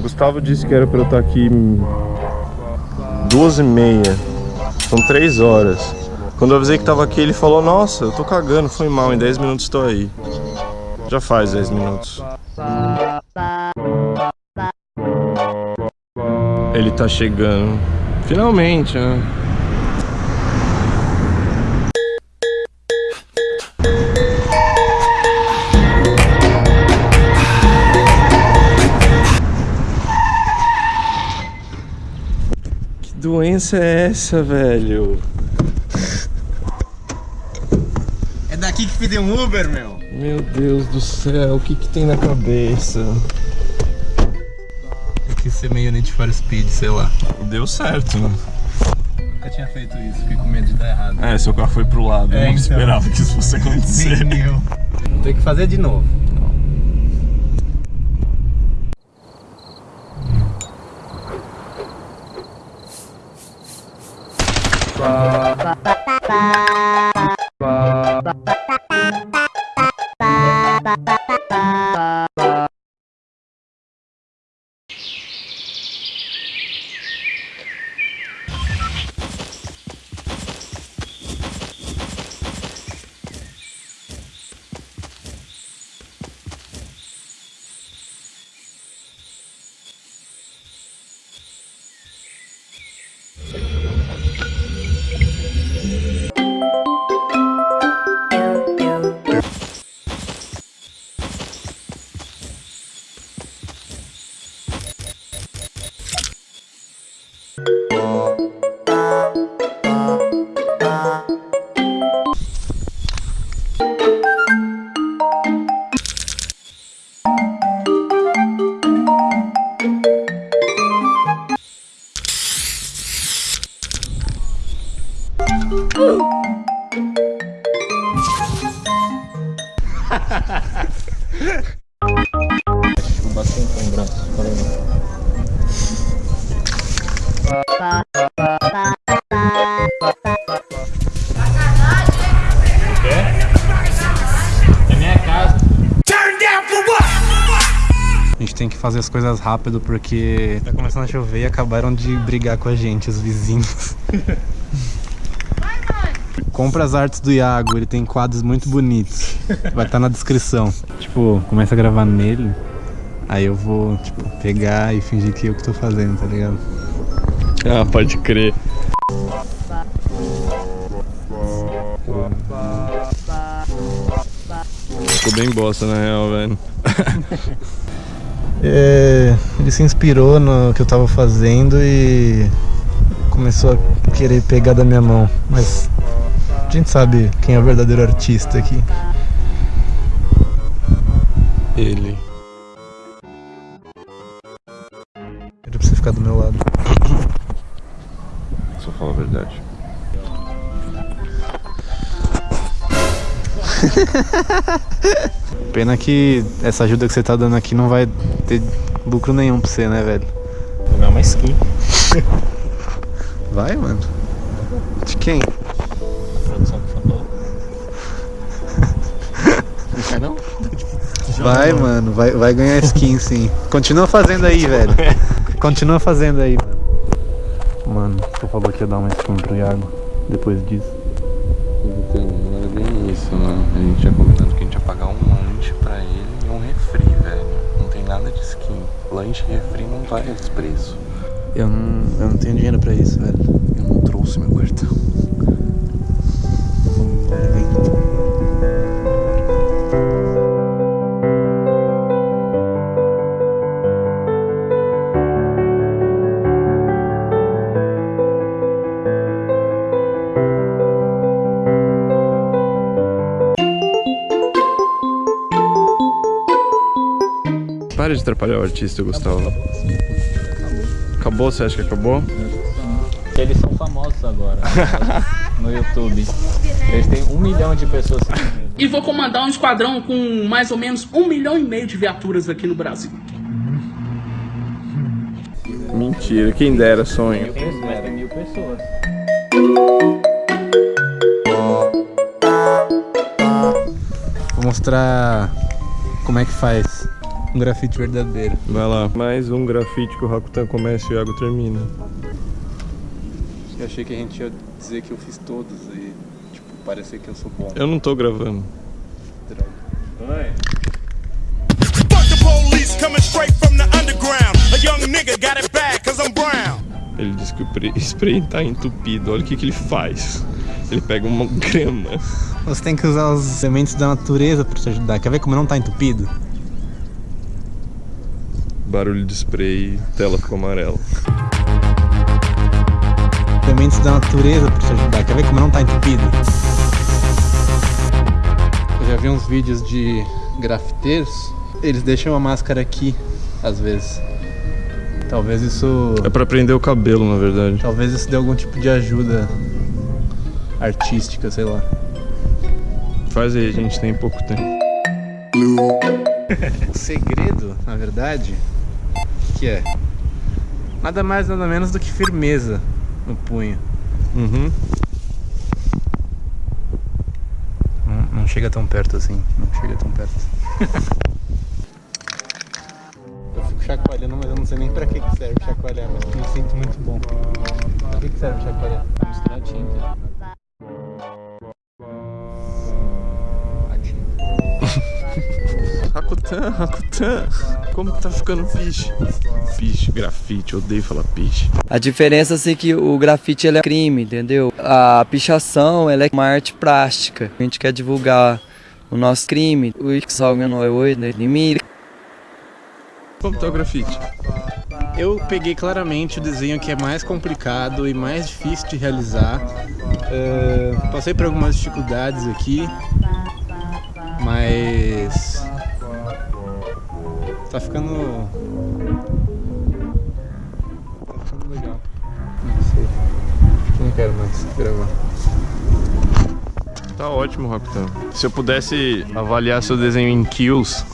Gustavo disse que era pra eu estar aqui duas e meia. São três horas. Quando eu avisei que tava aqui, ele falou, nossa, eu tô cagando, foi mal, em 10 minutos estou aí. Já faz 10 minutos. Ele tá chegando. Finalmente, né? Doença é essa, velho? É daqui que pediu um Uber, meu. Meu Deus do céu, o que que tem na cabeça? Eu quis ser meio Need for Speed, sei lá. Deu certo, né? Nunca tinha feito isso, fiquei com medo de dar errado. É, seu carro foi pro lado, eu É, não então. esperava que isso fosse acontecer. Nem eu. Tem que fazer de novo. Bye. Bastante um braço, É minha casa. A gente tem que fazer as coisas rápido porque tá começando a chover e acabaram de brigar com a gente, os vizinhos. Compra as artes do Iago, ele tem quadros muito bonitos. Vai estar na descrição. Tipo, começa a gravar nele, aí eu vou, tipo, pegar e fingir que eu que tô fazendo, tá ligado? Ah, pode crer. Ficou bem bosta na real, velho. É, ele se inspirou no que eu tava fazendo e começou a querer pegar da minha mão. Mas a gente sabe quem é o verdadeiro artista aqui. Ele. Era pra você ficar do meu lado. Só fala a verdade. Pena que essa ajuda que você tá dando aqui não vai ter lucro nenhum pra você, né, velho? Vou ganhar uma skin. Vai, mano. De quem? Não quer não? Vai, mano. Vai, vai ganhar skin, sim. Continua fazendo aí, velho. Continua fazendo aí, mano. Mano, você falou que ia dar uma skin pro Iago depois disso. Então, não era bem isso, mano. A gente tinha combinado que a gente ia pagar um lanche pra ele e um refri, velho. Não tem nada de skin. Lanche e refri não vale esse preço. Eu não, eu não tenho dinheiro pra isso, velho. Eu não trouxe meu cartão. Para de atrapalhar o artista, Gustavo. Acabou, você acha que acabou? Que eles são famosos agora no YouTube. Eles têm um milhão de pessoas seguindo. E vou comandar um esquadrão com mais ou menos um milhão e meio de viaturas aqui no Brasil. Mentira, quem dera sonho. Mas tem mil pessoas. Vou mostrar como é que faz um grafite verdadeiro. Vai lá. Mais um grafite que o Rakutan começa e o Iago termina. Eu achei que a gente ia dizer que eu fiz todos e, tipo, parecer que eu sou bom. Eu não tô gravando. Droga. Fuck the police coming straight from the underground. A young nigga got it bad cause I'm brown. Ele disse que o spray tá entupido. Olha o que, que ele faz. Ele pega uma grama. Você tem que usar os elementos da natureza pra te ajudar. Quer ver como não tá entupido? Barulho de spray, tela ficou amarela. Elementos da natureza pra te ajudar. Quer ver como não tá entupido? Eu já vi uns vídeos de grafiteiros. Eles deixam a máscara aqui, às vezes. Talvez isso. É pra prender o cabelo, na verdade. Talvez isso dê algum tipo de ajuda artística, sei lá. Faz aí, a gente tem pouco tempo. O segredo, na verdade, que é nada mais nada menos do que firmeza no punho. Uhum. Não, não chega tão perto assim, não chega tão perto. eu fico chacoalhando, mas eu não sei nem pra que, que serve chacoalhar, mas eu me sinto muito bom. Pra que, que serve chacoalhar? Misturar tinta. Rakutan, Rakutan. Como que tá ficando fish? Fish, grafite, odeio falar piche. A diferença assim que o grafite ele é crime, entendeu? A pichação ela é uma arte plástica. A gente quer divulgar o nosso crime, o que salga no oi mim. Como tá o grafite? Eu peguei claramente o desenho que é mais complicado e mais difícil de realizar. É, passei por algumas dificuldades aqui, mas tá ficando. Tá ficando legal. Não sei. Não quero mais gravar. Tá ótimo, Rakutan. Se eu pudesse avaliar seu desenho em kills,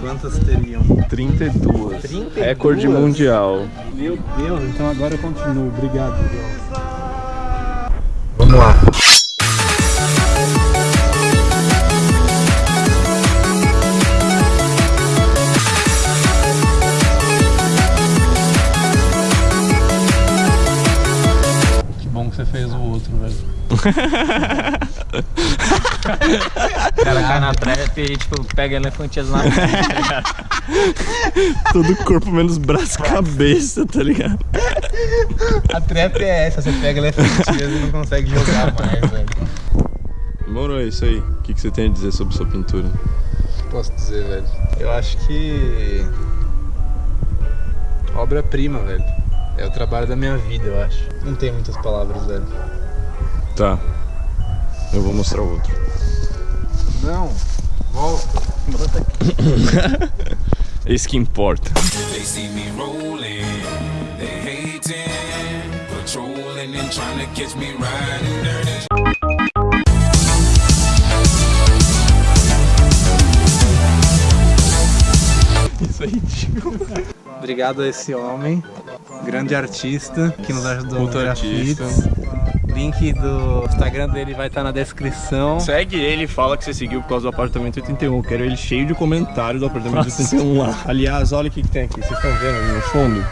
Quantas teriam? 32. 32? Recorde mundial. Meu Deus, então agora eu continuo. Obrigado. Vamos lá. O cara cai na trap e tipo, pega elefantias na frente. Todo corpo menos braço e cabeça, tá ligado? A trap é essa, você pega elefantias e não consegue jogar mais, velho. Demorou, é isso aí. O que, que você tem a dizer sobre sua pintura? Posso dizer, velho? Eu acho que. Obra-prima, velho. É o trabalho da minha vida, eu acho. Não tem muitas palavras, velho. Tá. Eu vou mostrar o outro. Não, volta. Volta aqui. É isso que importa. They see me rolling, they hating, patrolling and trying to catch me riding dirty. Isso é ridículo. Obrigado a esse homem, grande artista, que nos ajudou Puta no artista. grafite. Link do Instagram dele vai estar na descrição. Segue ele e fala que você seguiu por causa do apartamento 81. Quero ele cheio de comentários do apartamento 81 lá. Aliás, olha o que, que tem aqui. Vocês estão vendo ali no fundo?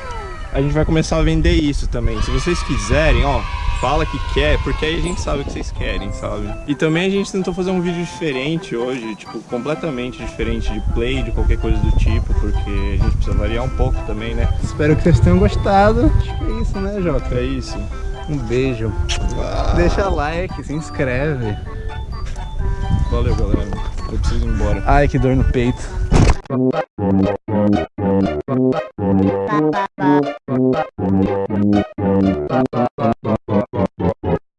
A gente vai começar a vender isso também. Se vocês quiserem, ó, fala que quer, porque aí a gente sabe o que vocês querem, sabe? E também a gente tentou fazer um vídeo diferente hoje, tipo, completamente diferente de play, de qualquer coisa do tipo, porque a gente precisa variar um pouco também, né? Espero que vocês tenham gostado. Acho que é isso, né, Jota? É isso. Um beijo. Deixa like, se inscreve. Valeu, galera. Eu preciso ir embora. Ai, que dor no peito.